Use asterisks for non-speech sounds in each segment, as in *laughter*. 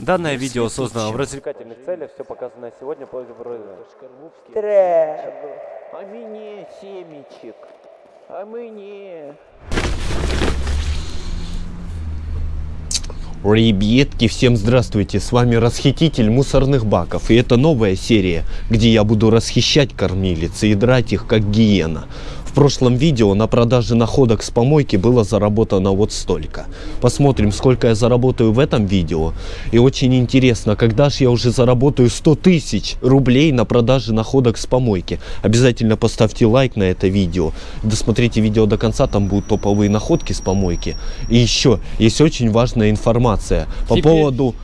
Данное видео создано в развлекательных целях, все показанное сегодня по Треба. А мне семечек. А мне. Ребятки, всем здравствуйте, с вами Расхититель мусорных баков, и это новая серия, где я буду расхищать кормилицы и драть их как гиена. В прошлом видео на продаже находок с помойки было заработано вот столько. Посмотрим, сколько я заработаю в этом видео. И очень интересно, когда же я уже заработаю 100 тысяч рублей на продаже находок с помойки. Обязательно поставьте лайк на это видео. Досмотрите видео до конца, там будут топовые находки с помойки. И еще, есть очень важная информация по Теперь- поводу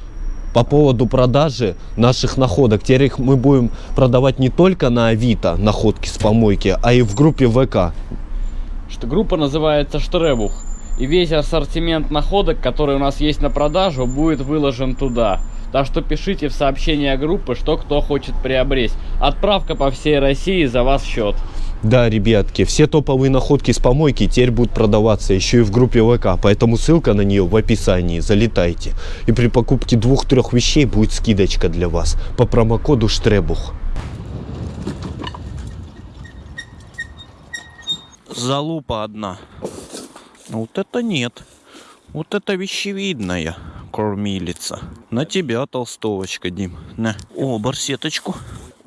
по поводу продажи наших находок. Теперь их мы будем продавать не только на Авито находки с помойки, а и в группе ВК. что группа называется Штребух. И весь ассортимент находок, который у нас есть на продажу, будет выложен туда. Так что пишите в сообщения группы, что кто хочет приобрести. Отправка по всей России за вас счет. Да, ребятки, все топовые находки с помойки теперь будут продаваться еще и в группе ВК, поэтому ссылка на нее в описании, залетайте. И при покупке двух-трех вещей будет скидочка для вас по промокоду Штребух. Залупа одна. Ну, Вот это нет. Вот это вещевидная кормилица. На тебя, толстовочка, Дим. На. О, барсеточку.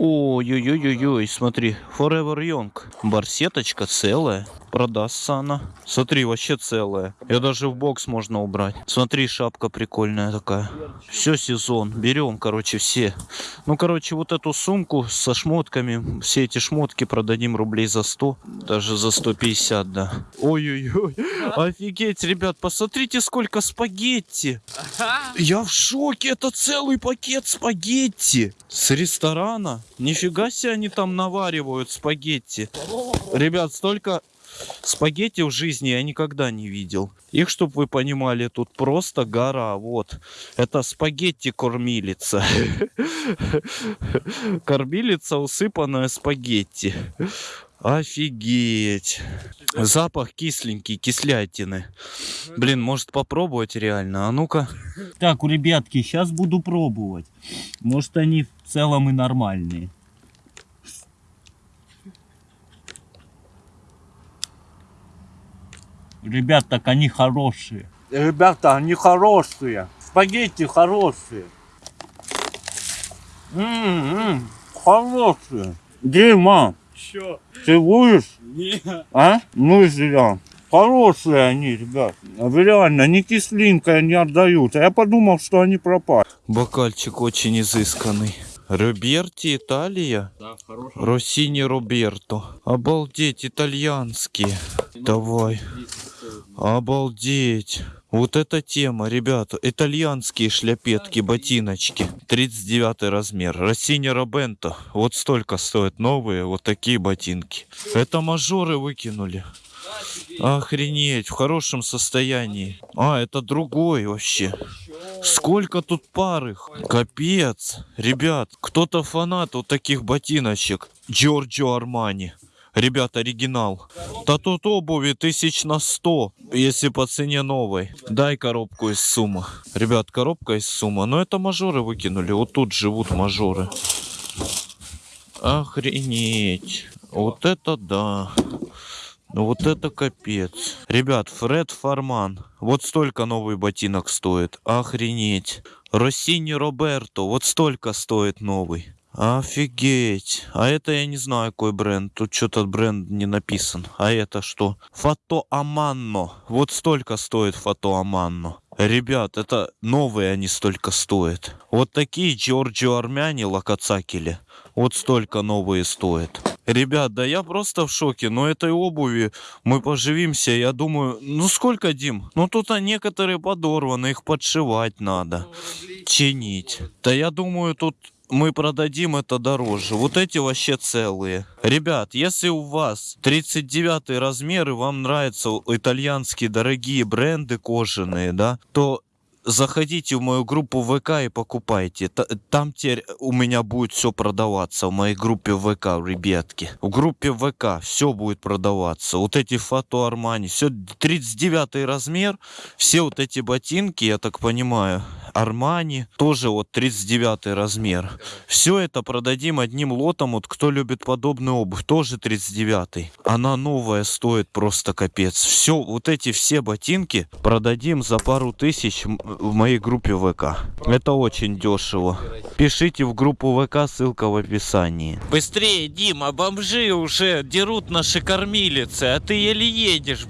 Ой-ой-ой-ой, смотри, Forever Young. Барсеточка целая. Продастся она. Смотри, вообще целая. Ее даже в бокс можно убрать. Смотри, шапка прикольная такая. Все сезон. Берем, короче, все. Ну, короче, вот эту сумку со шмотками, все эти шмотки продадим рублей за 100, даже за 150, да. Ой-ой-ой, *laughs* офигеть, ребят, посмотрите, сколько спагетти. Я в шоке, это целый пакет спагетти с ресторана. Нифига себе они там наваривают спагетти. Ребят, столько спагетти в жизни я никогда не видел. Их, чтобы вы понимали, тут просто гора. Вот. Это спагетти-кормилица. *laughs* Кормилица, усыпанная спагетти. Офигеть. Запах кисленький, кислятины. Блин, может попробовать реально? А ну-ка. Так, у ребятки, сейчас буду пробовать. Может, они в целом и нормальные. Ребят, так они хорошие. Ребята, они хорошие. Спагетти хорошие. М-м-м, хорошие. Дима, Чё? ты будешь? Не. А? Ну и зря. Хорошие они, ребят. Реально, не кислинкой не отдают. А я подумал, что они пропали. Бокальчик очень изысканный. Роберти, Италия? Да, хороший. Россини Роберто. Обалдеть, итальянские. Давай. Обалдеть. Вот эта тема, ребята. Итальянские шляпетки, ботиночки. 39 размер. Россини Робенто. Вот столько стоят новые вот такие ботинки. Это мажоры выкинули. Охренеть, в хорошем состоянии. А, это другой вообще. Сколько тут пар их? Капец. Ребят, кто-то фанат вот таких ботиночек. Джорджо Армани. Ребят, оригинал. Да тут обуви тысяч на сто, если по цене новой. Дай коробку из суммы. Ребят, коробка из суммы. Но это мажоры выкинули. Вот тут живут мажоры. Охренеть. Вот это да. Ну вот это капец. Ребят, Фред Фарман. Вот столько новый ботинок стоит. Охренеть. Россини Роберто. Вот столько стоит новый. Офигеть. А это я не знаю, какой бренд. Тут что-то бренд не написан. А это что? Фото Аманно. Вот столько стоит Фото Аманно. Ребят, это новые они столько стоят. Вот такие Джорджио Армяне Лакацакели. Вот столько новые стоят. Ребят, да я просто в шоке. Но этой обуви мы поживимся. Я думаю, ну сколько, Дим? Ну тут а некоторые подорваны, их подшивать надо. Чинить. Да я думаю, тут мы продадим это дороже. Вот эти вообще целые. Ребят, если у вас 39 размер и вам нравятся итальянские дорогие бренды кожаные, да, то заходите в мою группу ВК и покупайте. Та- Там теперь у меня будет все продаваться в моей группе ВК, ребятки. В группе ВК все будет продаваться. Вот эти фото Армани, все 39 размер, все вот эти ботинки, я так понимаю, Армани, тоже вот 39 размер. Все это продадим одним лотом, вот кто любит подобную обувь, тоже 39. Она новая стоит просто капец. Все, вот эти все ботинки продадим за пару тысяч в моей группе ВК. Это очень дешево. Пишите в группу ВК, ссылка в описании. Быстрее, Дима, бомжи уже дерут наши кормилицы, а ты еле едешь.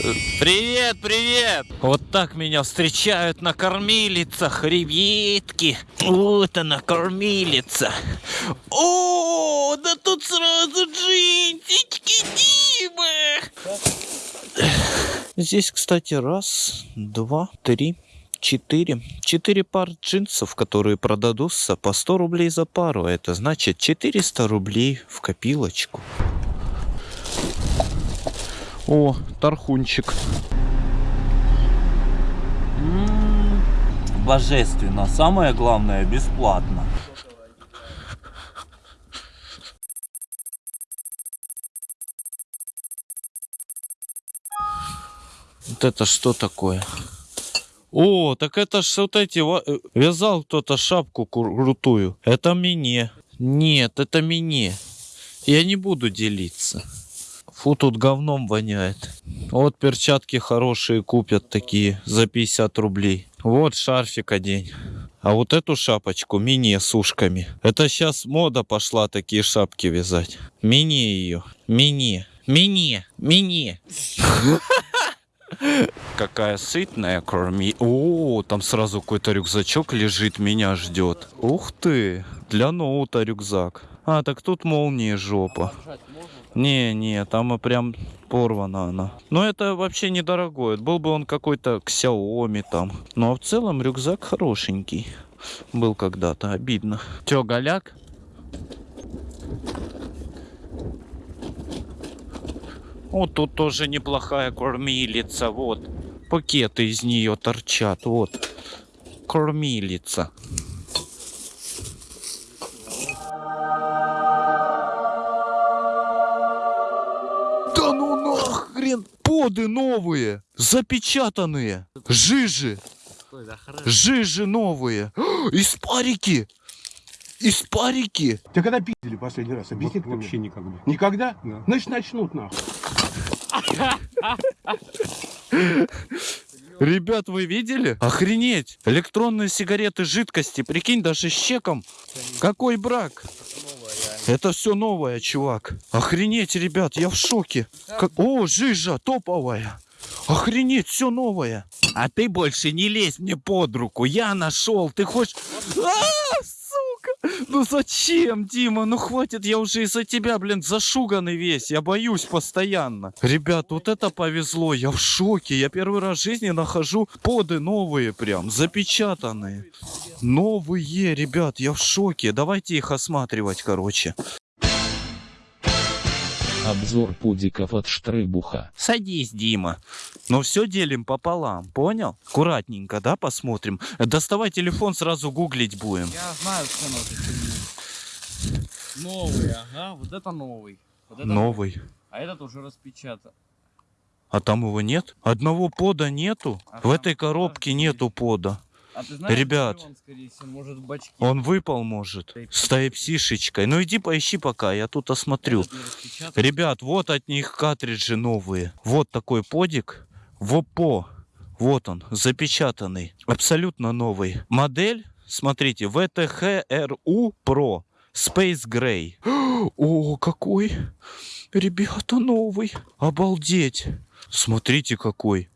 Привет, привет! Вот так меня встречают на кормилицах, ребятки. Вот она, кормилица. О, да тут сразу джинсички Димы. Здесь, кстати, раз, два, три, четыре. Четыре пар джинсов, которые продадутся по 100 рублей за пару. Это значит 400 рублей в копилочку. О, тархунчик. М, Божественно. Самое главное, бесплатно. Вот это что такое? О, так это ж вот эти... э, Вязал кто-то шапку кру- крутую. Это мне. Нет, это мне. Я не буду делиться. Фу, тут говном воняет. Вот перчатки хорошие купят такие за 50 рублей. Вот шарфик одень. А вот эту шапочку мини с ушками. Это сейчас мода пошла такие шапки вязать. Мини ее. Мини. Мини. Мини. Какая сытная корми. О, там сразу какой-то рюкзачок лежит, меня ждет. Ух ты, для ноута рюкзак. А, так тут молния жопа. Не, не, там и прям порвана она. Но это вообще недорогой. Был бы он какой-то Xiaomi там. Ну а в целом рюкзак хорошенький. Был когда-то, обидно. Чё, голяк? Вот тут тоже неплохая кормилица, вот. Пакеты из нее торчат, вот. Кормилица. Поды новые! Запечатанные! Жижи! Жижи новые! *gasps* Из парики! Из парики! Ты когда пиздили последний раз? Объясни Вот вообще никогда. Никогда? Да. Значит, начнут нахуй. *laughs* Ребят, вы видели? Охренеть! Электронные сигареты жидкости, прикинь, даже с чеком. Какой брак? Это все новое, чувак. Охренеть, ребят, я в шоке. Как- О, жижа топовая. Охренеть, все новое. А ты больше не лезь мне под руку. Я нашел. Ты хочешь... А, сука! Ну зачем, Дима? Ну хватит, я уже из-за тебя, блин, зашуганный весь. Я боюсь постоянно. Ребят, вот это повезло. Я в шоке. Я первый раз в жизни нахожу поды новые прям, запечатанные. Новые, ребят, я в шоке. Давайте их осматривать, короче. Обзор пудиков от Штрейбуха. Садись, Дима. Но все делим пополам, понял? Аккуратненько, да, посмотрим. Доставай телефон, сразу гуглить будем. Я знаю этой фигни. Новый, ага, вот это новый. Вот это Новый. А этот уже распечатан. А там его нет? Одного пода нету? А В этой коробке нету пода. А ты знаешь, Ребят. он, всего, может? Он выпал, может, с тайпсишечкой. Ну иди поищи пока, я тут осмотрю. Ребят, вот от них картриджи новые. Вот такой подик. В ОПО. Вот он, запечатанный. Абсолютно новый. Модель, смотрите, VTHRU Pro Space Gray. *gasps* О, какой! Ребята, новый. Обалдеть. Смотрите, какой.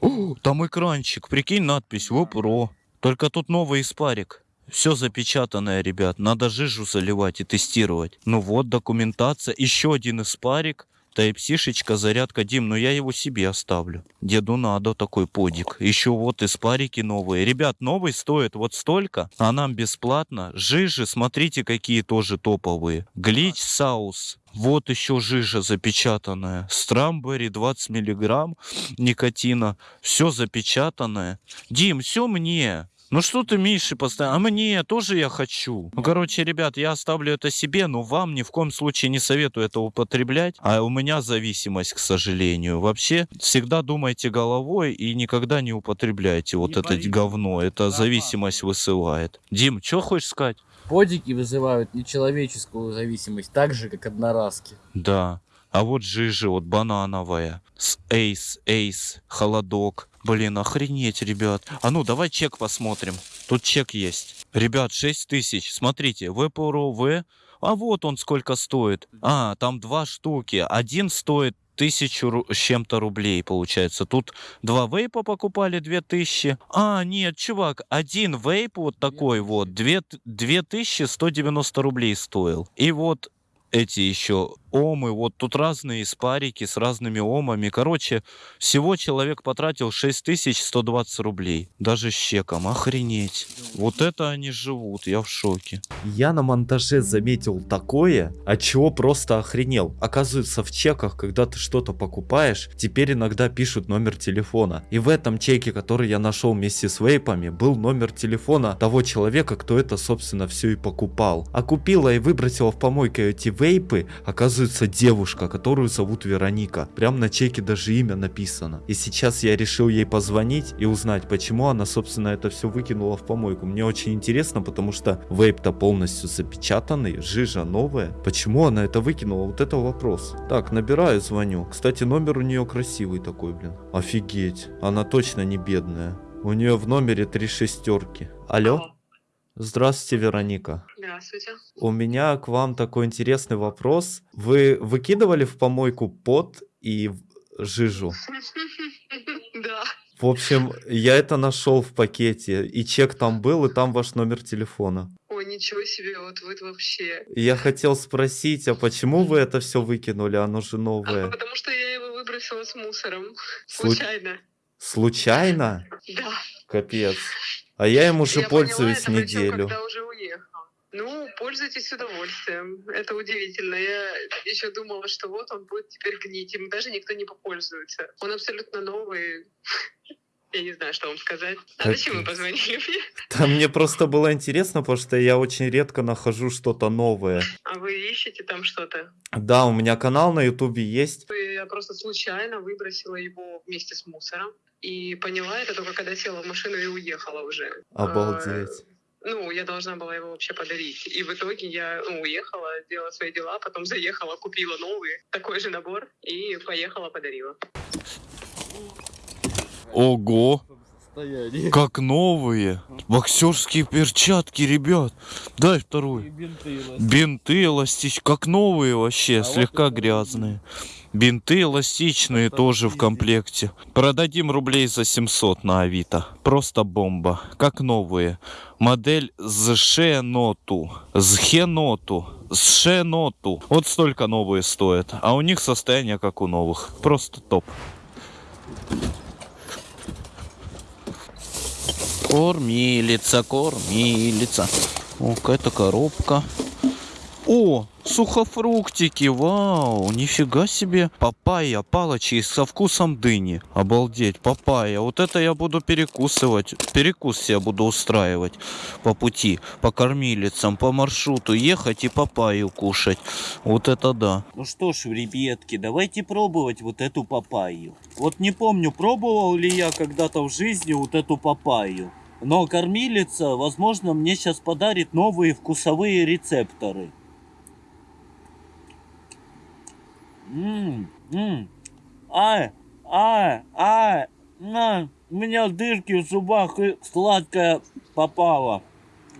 О, *gasps* там экранчик. Прикинь, надпись ВОПРО. Только тут новый испарик. Все запечатанное, ребят. Надо жижу заливать и тестировать. Ну вот, документация. Еще один испарик. Тайпсишечка, зарядка, Дим, но я его себе оставлю. Деду надо такой подик. Еще вот испарики новые. Ребят, новый стоит вот столько, а нам бесплатно. Жижи, смотрите, какие тоже топовые. Глич Саус. Вот еще жижа запечатанная. Страмбери 20 миллиграмм никотина. Все запечатанное. Дим, все мне. Ну что ты, Миши, постоянно? А мне тоже я хочу. Ну, короче, ребят, я оставлю это себе, но вам ни в коем случае не советую это употреблять. А у меня зависимость, к сожалению. Вообще, всегда думайте головой и никогда не употребляйте вот это говно. Это зависимость высылает. Дим, что хочешь сказать? Подики вызывают нечеловеческую зависимость, так же, как одноразки. Да. А вот жижа, вот банановая. С эйс, эйс, холодок. Блин, охренеть, ребят. А ну, давай чек посмотрим. Тут чек есть. Ребят, 6 тысяч. Смотрите, ВПРОВ. А вот он сколько стоит. А, там два штуки. Один стоит тысячу с чем-то рублей, получается. Тут два вейпа покупали, две тысячи. А, нет, чувак, один вейп вот такой вот, две, две тысячи сто девяносто рублей стоил. И вот эти еще омы, вот тут разные спарики с разными омами. Короче, всего человек потратил 6120 рублей. Даже с чеком. Охренеть. Вот это они живут, я в шоке. Я на монтаже заметил такое, от чего просто охренел. Оказывается, в чеках, когда ты что-то покупаешь, теперь иногда пишут номер телефона. И в этом чеке, который я нашел вместе с вейпами, был номер телефона того человека, кто это, собственно, все и покупал. А купила и выбросила в помойку эти вейпы, оказывается, девушка, которую зовут Вероника. Прям на чеке даже имя написано. И сейчас я решил ей позвонить и узнать, почему она, собственно, это все выкинула в помойку. Мне очень интересно, потому что вейп-то полностью запечатанный, жижа новая. Почему она это выкинула? Вот это вопрос. Так, набираю, звоню. Кстати, номер у нее красивый такой, блин. Офигеть. Она точно не бедная. У нее в номере три шестерки. Алло? Здравствуйте, Вероника. Здравствуйте. У меня к вам такой интересный вопрос. Вы выкидывали в помойку пот и жижу? *laughs* Да. В общем, я это нашел в пакете, и чек там был, и там ваш номер телефона. Ой, ничего себе, вот вы вообще. Я хотел спросить, а почему вы это все выкинули? Оно же А, новое. потому что я его выбросила с мусором. Слу- Случайно. Случайно? Да. Капец. А я им уже Я поняла пользуюсь причем, неделю. когда уже. Ну, пользуйтесь с удовольствием. Это удивительно. Я еще думала, что вот он будет теперь гнить. Им даже никто не попользуется. Он абсолютно новый. *laughs* Я не знаю, что вам сказать. А зачем вы позвонили мне? Да мне просто было интересно, потому что я очень редко нахожу что-то новое. А вы ищете там что-то? Да, у меня канал на ютубе есть. Я просто случайно выбросила его вместе с мусором. И поняла это только когда села в машину и уехала уже. Обалдеть. А, Ну, я должна была его вообще подарить. И в итоге я ну, уехала, делала свои дела, потом заехала, купила новый, такой же набор, и поехала, подарила. Ого! Как новые. Боксерские перчатки, ребят. Дай второй. Бинты эластичные, как новые вообще, слегка грязные. Бинты эластичные тоже в комплекте. Продадим рублей за 700 на Авито. Просто бомба. Как новые. Модель с Шеноту. С Хеноту. С Шеноту. Вот столько новые стоят. А у них состояние как у новых. Просто топ. Кормилица, кормилица. О, какая-то коробка. О, сухофруктики, вау, нифига себе. Папайя, палочки со вкусом дыни. Обалдеть, папайя. Вот это я буду перекусывать. Перекус себе буду устраивать по пути, по кормилицам, по маршруту ехать и папайю кушать. Вот это да. Ну что ж, ребятки, давайте пробовать вот эту папайю. Вот не помню, пробовал ли я когда-то в жизни вот эту папайю. Но кормилица, возможно, мне сейчас подарит новые вкусовые рецепторы. Ммм. Ай, ай, ай, на, у меня дырки в зубах и сладкое попало.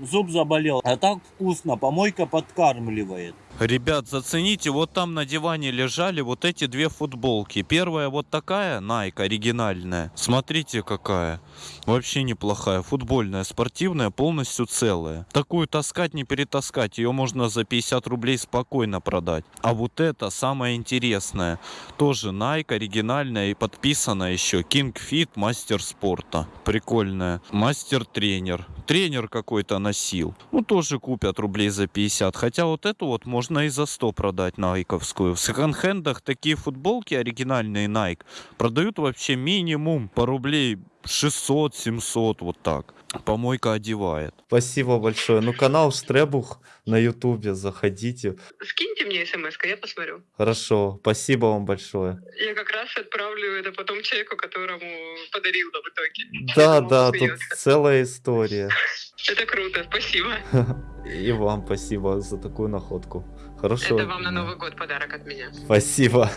Зуб заболел. А так вкусно, помойка подкармливает. Ребят, зацените, вот там на диване лежали вот эти две футболки. Первая вот такая, Nike, оригинальная. Смотрите какая. Вообще неплохая. Футбольная, спортивная, полностью целая. Такую таскать, не перетаскать. Ее можно за 50 рублей спокойно продать. А вот это самое интересное. Тоже Nike, оригинальная и подписана еще. King Fit, мастер спорта. Прикольная. Мастер-тренер. Тренер какой-то носил. Ну, тоже купят рублей за 50. Хотя вот эту вот можно и за 100 продать найковскую. В секонд-хендах такие футболки оригинальные Nike продают вообще минимум по рублей 600-700 вот так. Помойка одевает. Спасибо большое. Ну, канал Штребух на ютубе, заходите. Скиньте мне смс я посмотрю. Хорошо, спасибо вам большое. Я как раз отправлю это потом человеку, которому подарил в итоге. Да, да, тут целая история. *laughs* Это круто, спасибо. *laughs* И вам спасибо за такую находку. Хорошо. Это вам на Новый год подарок от меня. Спасибо.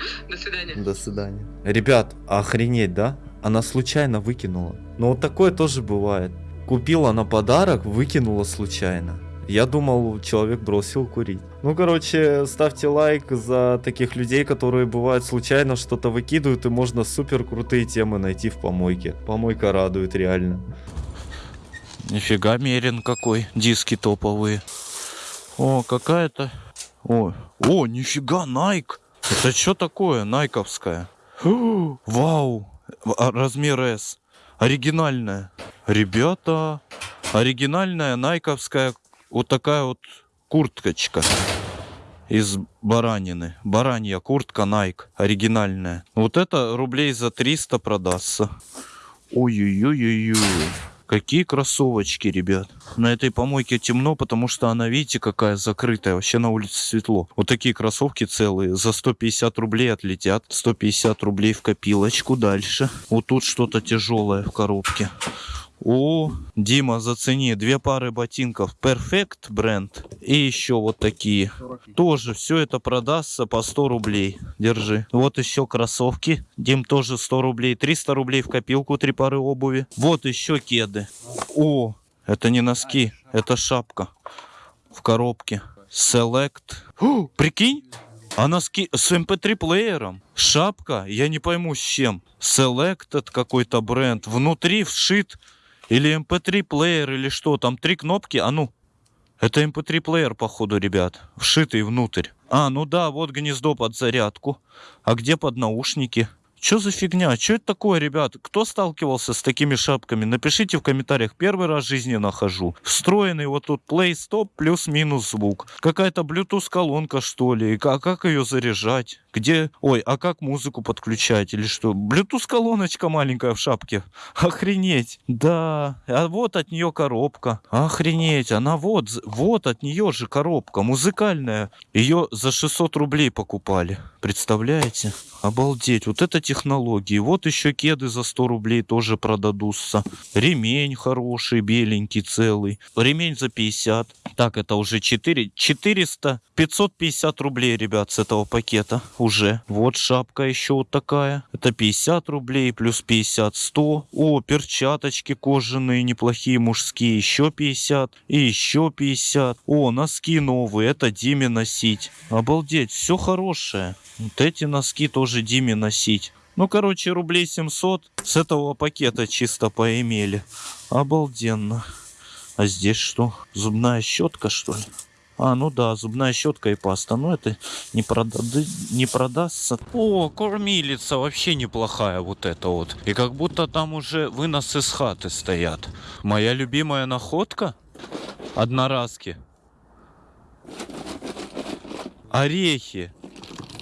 *laughs* До свидания. До свидания. Ребят, охренеть, да? Она случайно выкинула. Ну вот такое тоже бывает. Купила на подарок, выкинула случайно. Я думал, человек бросил курить. Ну, короче, ставьте лайк за таких людей, которые бывают случайно что-то выкидывают, и можно супер крутые темы найти в помойке. Помойка радует реально. Нифига мерен какой. Диски топовые. О, какая-то... О, о, нифига, Nike. Это что такое, найковская? Вау, а, размер S. Оригинальная. Ребята, оригинальная найковская вот такая вот курткочка из баранины. Баранья куртка Nike, оригинальная. Вот это рублей за 300 продастся. Ой-ой-ой-ой-ой. Какие кроссовочки, ребят. На этой помойке темно, потому что она, видите, какая закрытая. Вообще на улице светло. Вот такие кроссовки целые. За 150 рублей отлетят. 150 рублей в копилочку. Дальше. Вот тут что-то тяжелое в коробке. О, Дима, зацени. Две пары ботинков. Perfect бренд. И еще вот такие. Тоже все это продастся по 100 рублей. Держи. Вот еще кроссовки. Дим тоже 100 рублей. 300 рублей в копилку. Три пары обуви. Вот еще кеды. О, это не носки. Это шапка. В коробке. Select. О, прикинь? А носки с MP3 плеером. Шапка, я не пойму с чем. Selected какой-то бренд. Внутри вшит или MP3 плеер или что. Там три кнопки. А ну. Это MP3 плеер, походу, ребят. Вшитый внутрь. А, ну да, вот гнездо под зарядку. А где под наушники? Что за фигня? Что это такое, ребят? Кто сталкивался с такими шапками? Напишите в комментариях. Первый раз в жизни нахожу. Встроенный вот тут play stop плюс-минус звук. Какая-то Bluetooth колонка что ли? А как ее заряжать? Где? Ой, а как музыку подключать или что? Bluetooth колоночка маленькая в шапке. *laughs* Охренеть. Да. А вот от нее коробка. Охренеть. Она вот, вот от нее же коробка. Музыкальная. Ее за 600 рублей покупали. Представляете? Обалдеть. Вот это технологии. Вот еще кеды за 100 рублей тоже продадутся. Ремень хороший, беленький, целый. Ремень за 50. Так, это уже 4. 400. 550 рублей, ребят, с этого пакета уже. Вот шапка еще вот такая. Это 50 рублей, плюс 50, 100. О, перчаточки кожаные, неплохие, мужские. Еще 50. И еще 50. О, носки новые. Это Диме носить. Обалдеть, все хорошее. Вот эти носки тоже Диме носить. Ну, короче, рублей 700 с этого пакета чисто поимели. Обалденно. А здесь что? Зубная щетка, что ли? А, ну да, зубная щетка и паста. Но это не, продады... не продастся. О, кормилица вообще неплохая вот эта вот. И как будто там уже выносы с хаты стоят. Моя любимая находка? Одноразки. Орехи.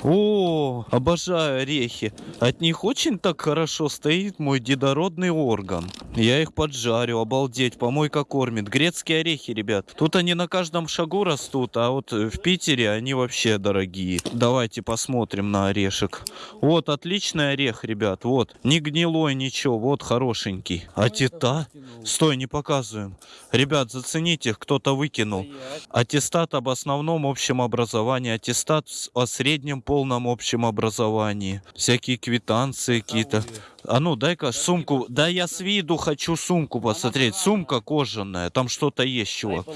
О, обожаю орехи. От них очень так хорошо стоит мой дедородный орган. Я их поджарю, обалдеть, помойка кормит. Грецкие орехи, ребят. Тут они на каждом шагу растут, а вот э, в Питере они вообще дорогие. Давайте посмотрим на орешек. Вот, отличный орех, ребят, вот. Не гнилой, ничего, вот хорошенький. А тета? Стой, не показываем. Ребят, зацените, кто-то выкинул. Аттестат об основном общем образовании, аттестат о среднем полном общем образовании. Всякие квитанции какие-то. А ну, дай-ка сумку. Да я с виду хочу сумку посмотреть. Сумка кожаная, там что-то есть, чувак.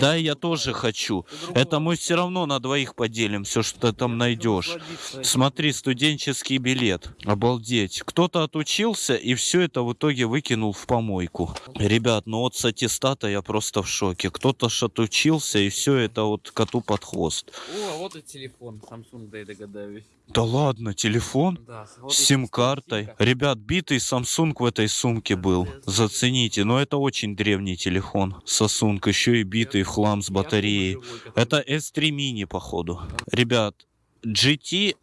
Да, я тоже хочу. Это мы все равно на двоих поделим, все, что ты там найдешь. Смотри, студенческий билет. Обалдеть. Кто-то отучился и все это в итоге выкинул в помойку. Ребят, ну вот с аттестата я просто в шоке. Кто-то ж отучился и все это вот коту под хвост. О, вот и телефон Samsung, да я догадаюсь. Да ладно, телефон? Да, С сим-картой. Ребят, битый Samsung в этой сумке был. Зацените, но это очень древний телефон. Samsung, еще и битый хлам с батареей. Это S3 mini, походу. Ребят, GT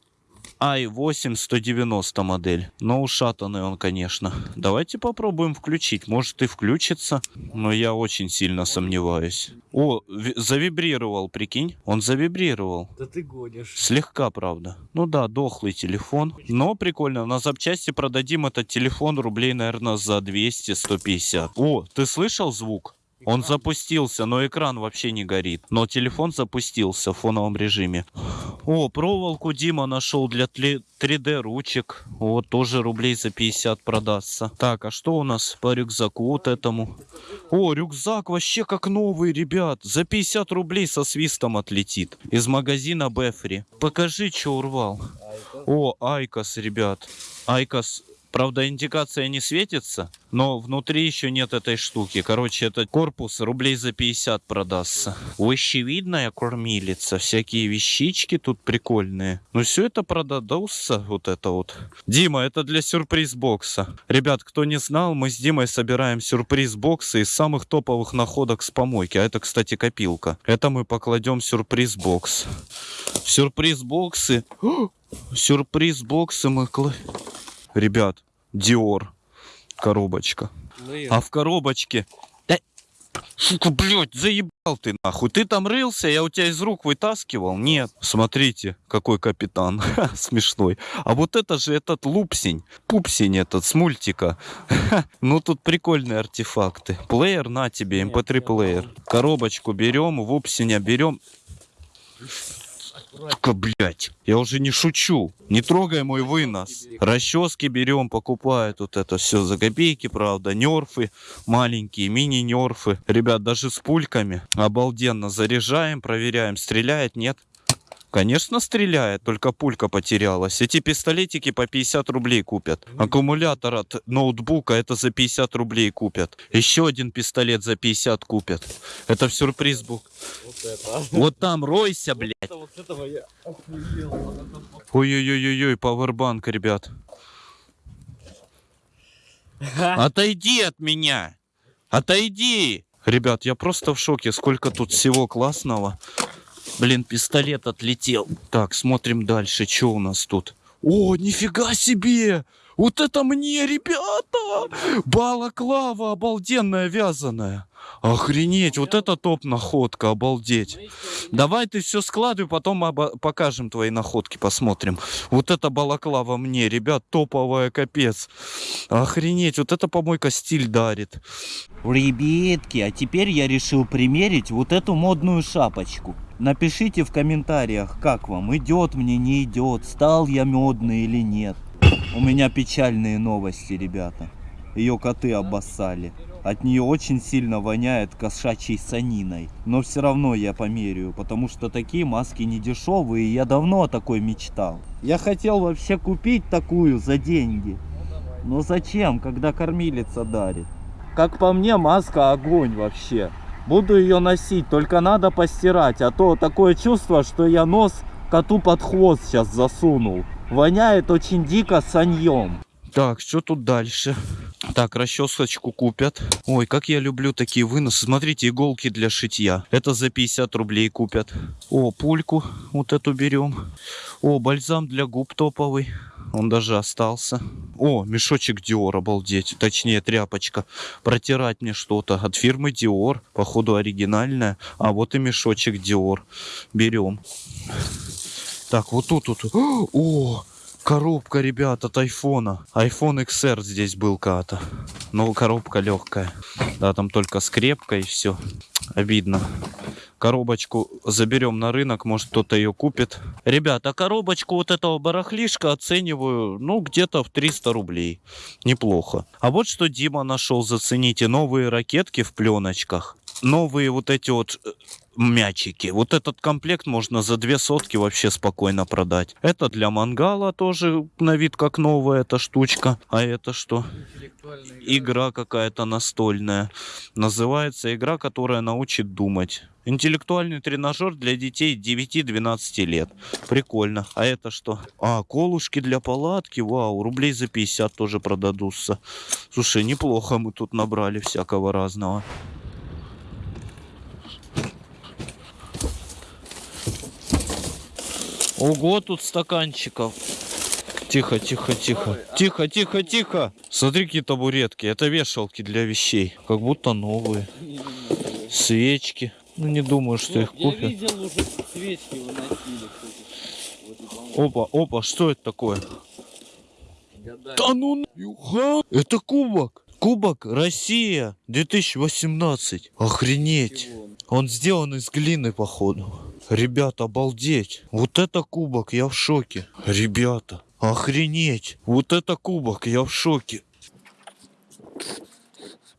i8 190 модель. Но ушатанный он, конечно. Давайте попробуем включить. Может и включится. Но я очень сильно сомневаюсь. О, ви- завибрировал, прикинь. Он завибрировал. Да ты гонишь. Слегка, правда. Ну да, дохлый телефон. Но прикольно. На запчасти продадим этот телефон рублей, наверное, за 200-150. О, ты слышал звук? Он запустился, но экран вообще не горит. Но телефон запустился в фоновом режиме. О, проволоку Дима нашел для 3D ручек. Вот тоже рублей за 50 продастся. Так, а что у нас по рюкзаку вот этому? О, рюкзак вообще как новый, ребят. За 50 рублей со свистом отлетит. Из магазина Befree. Покажи, что урвал. О, IQOS, ребят. IQOS Правда, индикация не светится, но внутри еще нет этой штуки. Короче, этот корпус рублей за 50 продастся. Вещевидная кормилица, всякие вещички тут прикольные. Ну, все это продадутся, вот это вот. Дима, это для сюрприз-бокса. Ребят, кто не знал, мы с Димой собираем сюрприз-боксы из самых топовых находок с помойки. А это, кстати, копилка. Это мы покладем сюрприз-бокс. Сюрприз-боксы... Сюрприз-боксы мы... Ребят, Диор. Коробочка. А в коробочке... Да, сука, блядь, заебал ты нахуй. Ты там рылся, я у тебя из рук вытаскивал? Нет. Смотрите, какой капитан. *laughs* Смешной. А вот это же этот лупсень. Пупсень этот с мультика. Ну тут прикольные артефакты. Плеер на тебе, mp3 плеер. Коробочку берем, вупсеня берем. Сука, блядь, я уже не шучу. Не трогай мой вынос. Расчески берем, покупают вот это все за копейки, правда. Нерфы маленькие, мини-нерфы. Ребят, даже с пульками. Обалденно. Заряжаем, проверяем, стреляет, нет. Конечно, стреляет, только пулька потерялась. Эти пистолетики по 50 рублей купят. Аккумулятор от ноутбука это за 50 рублей купят. Еще один пистолет за 50 купят. Это в сюрприз бук. Вот там ройся, блядь. Вот я. Ой-ой-ой-ой, пауэрбанк, ребят. Отойди от меня! Отойди! Ребят, я просто в шоке, сколько тут всего классного. Блин, пистолет отлетел. Так, смотрим дальше, что у нас тут. О, нифига себе! Вот это мне, ребята! Балаклава обалденная вязаная. Охренеть, вот это топ-находка, обалдеть. Давай ты все складывай, потом покажем твои находки, посмотрим. Вот это балаклава мне, ребят, топовая, капец. Охренеть, вот это помойка стиль дарит. Ребятки, а теперь я решил примерить вот эту модную шапочку. Напишите в комментариях, как вам, идет мне, не идет, стал я модный или нет. У меня печальные новости, ребята. Ее коты обоссали. От нее очень сильно воняет кошачьей саниной. Но все равно я померяю, потому что такие маски не дешевые, и я давно о такой мечтал. Я хотел вообще купить такую за деньги. Но зачем, когда кормилица дарит? Как по мне, маска огонь вообще. Буду ее носить, только надо постирать, а то такое чувство, что я нос коту под хвост сейчас засунул. Воняет очень дико саньем. Так, что тут дальше? Так, расчесочку купят. Ой, как я люблю такие выносы. Смотрите, иголки для шитья. Это за 50 рублей купят. О, пульку вот эту берем. О, бальзам для губ топовый. Он даже остался. О, мешочек Dior, обалдеть. Точнее, тряпочка. Протирать мне что-то. От фирмы Dior. Походу, оригинальная. А вот и мешочек Dior. Берем. Так, вот тут вот. О, коробка, ребят, от айфона. iPhone XR здесь был когда-то. Но коробка легкая. Да, там только скрепка и все. Обидно. Коробочку заберем на рынок, может кто-то ее купит. Ребята, коробочку вот этого барахлишка оцениваю, ну, где-то в 300 рублей. Неплохо. А вот что Дима нашел, зацените, новые ракетки в пленочках. Новые вот эти вот э, мячики. Вот этот комплект можно за две сотки вообще спокойно продать. Это для мангала тоже на вид как новая эта штучка. А это что? Игра какая-то настольная. Называется игра, которая научит думать. Интеллектуальный тренажер для детей 9-12 лет. Прикольно. А это что? А, колушки для палатки. Вау, рублей за 50 тоже продадутся. Слушай, неплохо мы тут набрали всякого разного. Ого, тут стаканчиков. Тихо, тихо, тихо. Тихо, тихо, тихо. Смотри, какие табуретки. Это вешалки для вещей. Как будто новые. Свечки. Ну, не думаю, что их Я купят. видел уже свечки выносили. Опа, опа, что это такое? Да ну нахуй. Это кубок. Кубок Россия 2018. Охренеть. Он сделан из глины, походу. Ребята, обалдеть. Вот это кубок, я в шоке. Ребята, охренеть. Вот это кубок, я в шоке.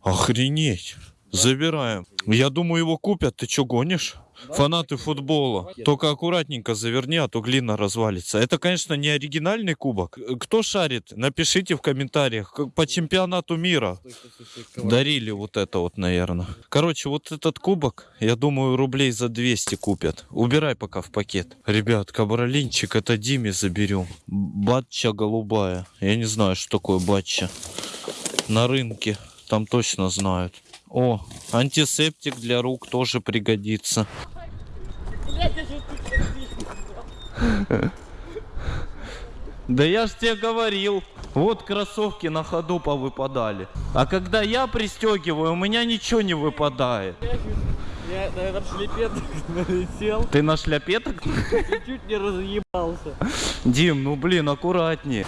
Охренеть. Забираем. Я думаю, его купят. Ты что, гонишь? Фанаты футбола. Только аккуратненько заверни, а то глина развалится. Это, конечно, не оригинальный кубок. Кто шарит? Напишите в комментариях. По чемпионату мира дарили вот это вот, наверное. Короче, вот этот кубок, я думаю, рублей за 200 купят. Убирай пока в пакет. Ребят, кабролинчик, это Диме заберем. Батча голубая. Я не знаю, что такое батча. На рынке. Там точно знают. О, антисептик для рук тоже пригодится. Да я ж тебе говорил, вот кроссовки на ходу повыпадали. А когда я пристегиваю, у меня ничего не выпадает. Я на этот шлепет *laughs* налетел Ты на шляпеток? и чуть не разъебался. Дим, ну блин, аккуратнее.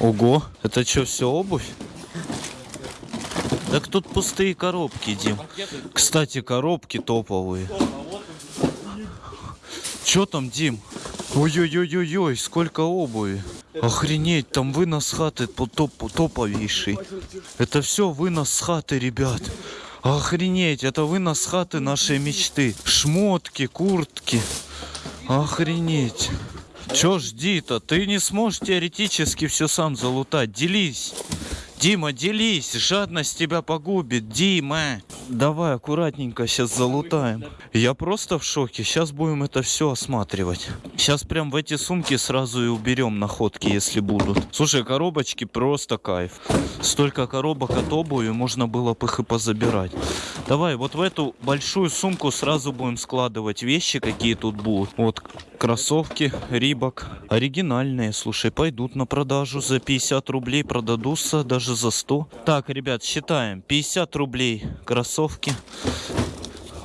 Ого, это что, все обувь? Так тут пустые коробки, Дим. Кстати, коробки топовые. Че там, Дим? Ой-ой-ой-ой, сколько обуви. Охренеть, там вынос с хаты топ топовейший. Это все вынос с хаты, ребят. Охренеть, это вынос с хаты нашей мечты. Шмотки, куртки. Охренеть. Чё жди-то? Ты не сможешь теоретически все сам залутать. Делись. Дима, делись. Жадность тебя погубит. Дима. Давай аккуратненько сейчас залутаем. Я просто в шоке. Сейчас будем это все осматривать. Сейчас прям в эти сумки сразу и уберем находки, если будут. Слушай, коробочки просто кайф. Столько коробок от обуви можно было бы их и позабирать. Давай, вот в эту большую сумку сразу будем складывать вещи, какие тут будут. Вот кроссовки, рибок. Оригинальные, слушай, пойдут на продажу. За 50 рублей продадутся, даже за 100. Так, ребят, считаем. 50 рублей кроссовки.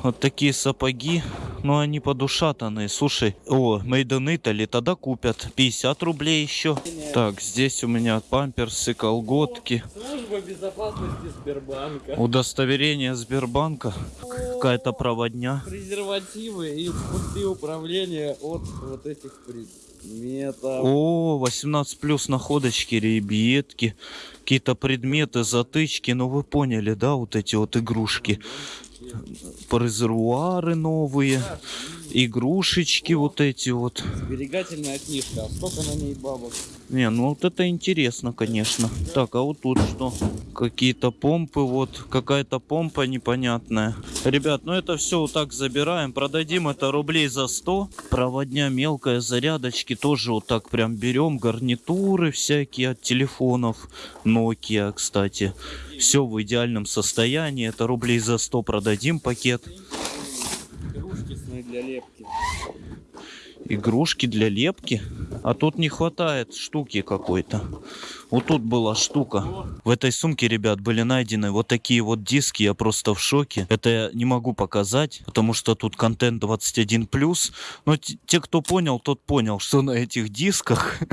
Вот такие сапоги. Но они подушатанные. Слушай, о, Made тогда купят. 50 рублей еще. Так, здесь у меня памперсы, колготки. Служба безопасности Сбербанка. Удостоверение Сбербанка. Какая-то проводня. Презервативы и пустые управления от вот этих предметов. О, 18 плюс находочки, ребятки. Какие-то предметы, затычки. Ну вы поняли, да, вот эти вот игрушки. Резервуары новые. Игрушечки вот эти вот. Сберегательная книжка. А сколько на ней бабок? Не, ну вот это интересно, конечно. Так, а вот тут что? Какие-то помпы, вот какая-то помпа непонятная. Ребят, ну это все вот так забираем. Продадим это рублей за 100. Проводня мелкая, зарядочки тоже вот так прям берем. Гарнитуры всякие от телефонов. Nokia, кстати. Все в идеальном состоянии. Это рублей за 100 продадим пакет. Сны для лепки. Игрушки для лепки. А тут не хватает штуки какой-то. Вот тут была штука. В этой сумке, ребят, были найдены вот такие вот диски. Я просто в шоке. Это я не могу показать, потому что тут контент 21+. Но те, кто понял, тот понял, что на этих дисках. *laughs*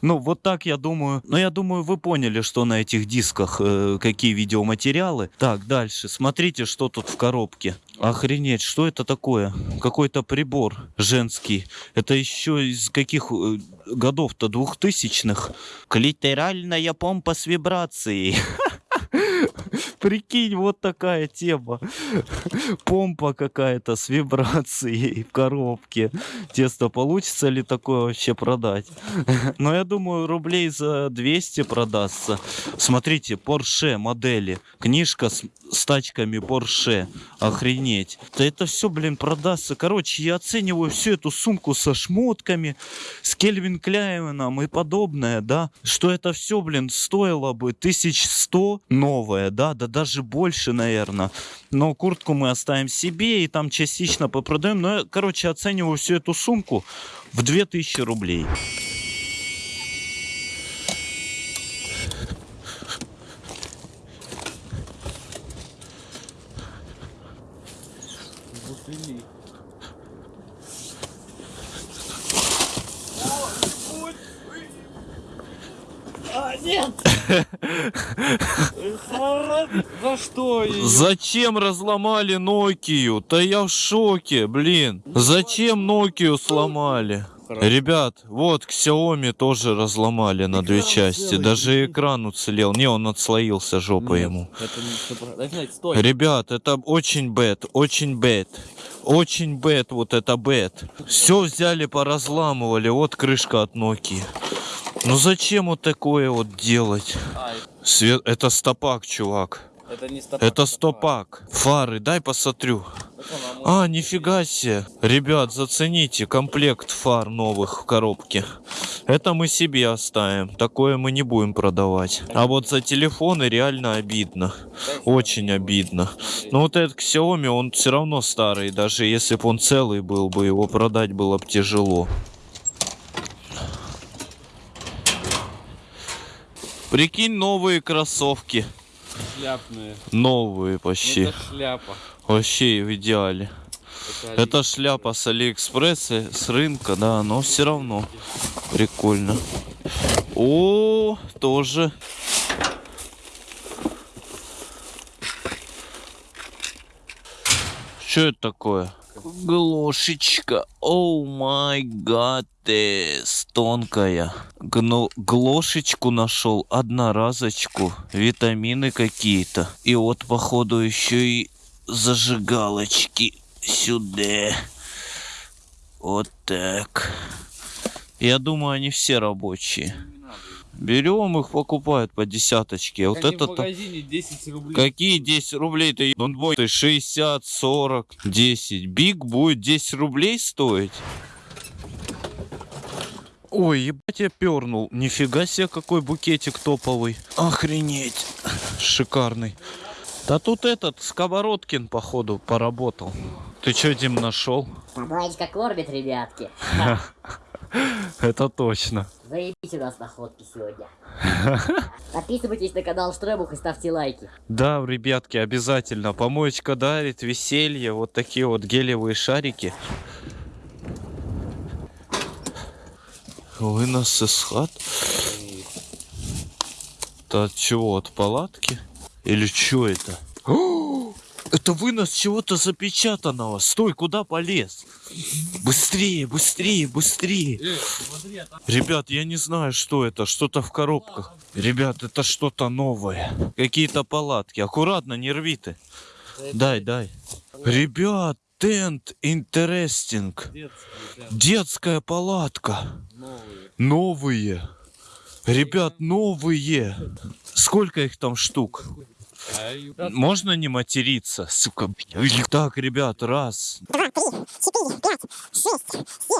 Ну, вот так я думаю. Но я думаю, вы поняли, что на этих дисках, э, какие видеоматериалы. Так, дальше. Смотрите, что тут в коробке. Охренеть, что это такое? Какой-то прибор женский. Это еще из каких э, годов-то двухтысячных? Клитеральная помпа с вибрацией. *laughs* Прикинь, вот такая тема. Помпа какая-то с вибрацией в коробке. Тесто получится ли такое вообще продать? Но я думаю, рублей за 200 продастся. Смотрите, Porsche модели. Книжка с, с тачками Porsche. Охренеть. Да это все, блин, продастся. Короче, я оцениваю всю эту сумку со шмотками, с Кельвин Кляйном и подобное, да, что это все, блин, стоило бы 1100 новое, да, до даже больше, наверное. Но куртку мы оставим себе и там частично попродаем. Но я, короче, оцениваю всю эту сумку в 2000 рублей. За *laughs* что? Зачем разломали Нокию? Да я в шоке, блин. Зачем Нокию сломали? Ребят, вот Xiaomi тоже разломали на две части. Даже экран уцелел. Не, он отслоился жопой ему. Это не... Стой. Ребят, это очень bad, очень bad. Очень bad, вот это bad. Все взяли, поразламывали. Вот крышка от Nokia. Ну зачем вот такое вот делать? Свет, это стопак, чувак. Это стопак. Фары, дай посмотрю. А, нифига себе. Ребят, зацените комплект фар новых в коробке. Это мы себе оставим. Такое мы не будем продавать. А вот за телефоны реально обидно. Очень обидно. Но вот этот Xiaomi, он все равно старый. Даже если бы он целый был бы, его продать было бы тяжело. Прикинь, новые кроссовки. Шляпные. Новые почти. Это шляпа. Вообще в идеале. Это, Это шляпа с Алиэкспресса, с рынка, да, но все равно прикольно. О, тоже. Что это такое? Глошечка. Оу май гад, тонкая. Гно- глошечку нашел, одноразочку, витамины какие-то. И вот, походу, еще и зажигалочки сюда. Вот так. Я думаю, они все рабочие. Берем их, покупают по десяточке. Вот Как это в магазине 10 рублей. Какие 10 рублей ты? Ты 60, 40, 10. Биг будет 10 рублей стоить? Ой, ебать я пернул. Нифига себе, какой букетик топовый. Охренеть. Шикарный. Да тут этот, Сковородкин, походу, поработал. Ты что, Дим, нашел? Табличка кормит, ребятки. *laughs* Это точно. Заебись у нас находки сегодня. *laughs* Подписывайтесь на канал Штребух и ставьте лайки. Да, ребятки, обязательно. Помоечка дарит, веселье, вот такие вот гелевые шарики. Вынос из хат. Это от чего? От палатки? Или что это? О, это вынос чего-то запечатанного. Стой, куда полез? Быстрее, быстрее, быстрее. Ребят, я не знаю, что это. Что-то в коробках. Ребят, это что-то новое. Какие-то палатки. Аккуратно, не рви ты. Дай, дай. Ребят, тент интересинг. Детская палатка. Новые. Ребят, новые. Сколько их там штук? Можно не материться, сука. Так, ребят, раз.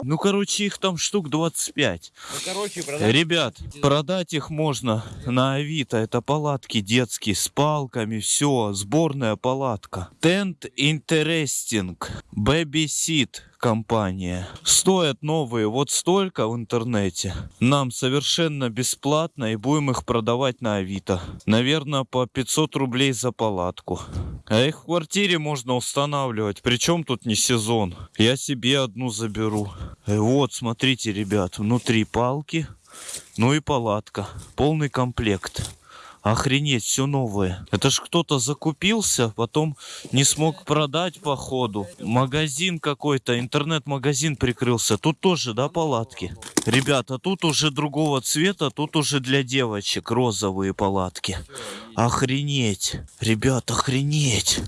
Ну, короче, их там штук 25. Ну, короче, продать. Ребят, продать их можно на Авито. Это палатки детские с палками, все, сборная палатка. Tent Interesting, Baby Seat компания. Стоят новые вот столько в интернете. Нам совершенно бесплатно и будем их продавать на Авито. Наверное, по 500 рублей за палатку. А их в квартире можно устанавливать. Причем тут не сезон. Я себе одну заберу. И вот, смотрите, ребят, внутри палки, ну и палатка. Полный комплект. Охренеть, все новое. Это ж кто-то закупился, потом не смог продать по ходу. Магазин какой-то, интернет-магазин прикрылся. Тут тоже, да, палатки? Ребята, тут уже другого цвета, тут уже для девочек розовые палатки. Охренеть. Ребят, охренеть.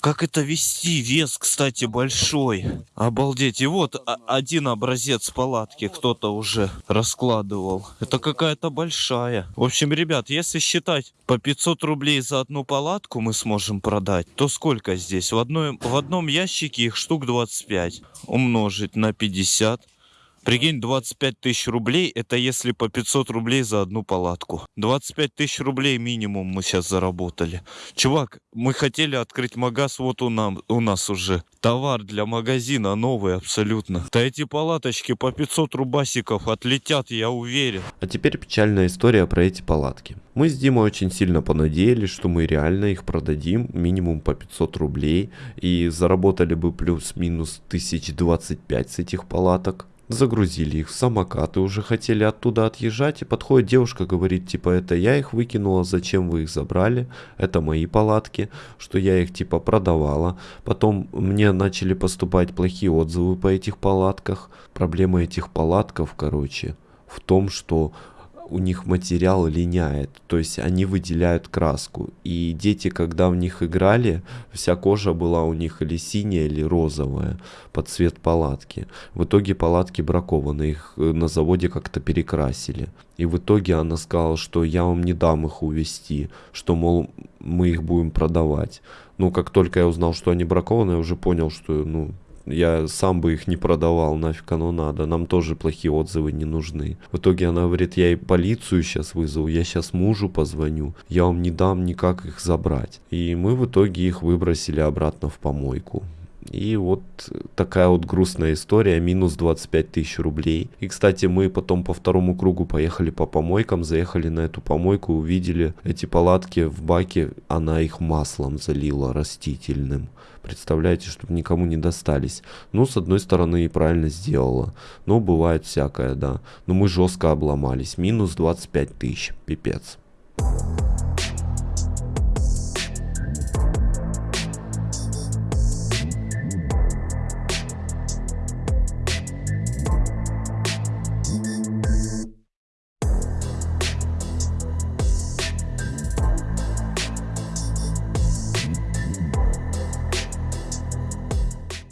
Как это вести? Вес, кстати, большой. Обалдеть. И вот один образец палатки кто-то уже раскладывал. Это какая-то большая. В общем, ребят, если считать по 500 рублей за одну палатку мы сможем продать, то сколько здесь? В, одной, в одном ящике их штук 25. Умножить на 50. Прикинь, 25 тысяч рублей, это если по 500 рублей за одну палатку. 25 тысяч рублей минимум мы сейчас заработали. Чувак, мы хотели открыть магаз, вот у, нам, у нас уже. Товар для магазина новый абсолютно. Да эти палаточки по 500 рубасиков отлетят, я уверен. А теперь печальная история про эти палатки. Мы с Димой очень сильно понадеялись, что мы реально их продадим минимум по 500 рублей и заработали бы плюс-минус 1025 с этих палаток. Загрузили их в самокат и уже хотели оттуда отъезжать. И подходит девушка, говорит, типа, это я их выкинула, зачем вы их забрали? Это мои палатки, что я их типа продавала. Потом мне начали поступать плохие отзывы по этих палатках. Проблема этих палатков, короче, в том, что у них материал линяет, то есть они выделяют краску. И дети, когда в них играли, вся кожа была у них или синяя, или розовая под цвет палатки. В итоге палатки бракованы, их э, на заводе как-то перекрасили. И в итоге она сказала, что я вам не дам их увезти, что, мол, мы их будем продавать. Ну, как только я узнал, что они бракованы, я уже понял, что, ну, я сам бы их не продавал, нафиг оно надо. Нам тоже плохие отзывы не нужны. В итоге она говорит, я и полицию сейчас вызову, я сейчас мужу позвоню. Я вам не дам никак их забрать. И мы в итоге их выбросили обратно в помойку. И вот такая вот грустная история, минус 25 тысяч рублей. И, кстати, мы потом по второму кругу поехали по помойкам, заехали на эту помойку, увидели эти палатки в баке, она их маслом залила растительным. Представляете, чтобы никому не достались. Ну, с одной стороны, и правильно сделала. Но бывает всякое, да. Но мы жестко обломались. Минус 25 тысяч. Пипец.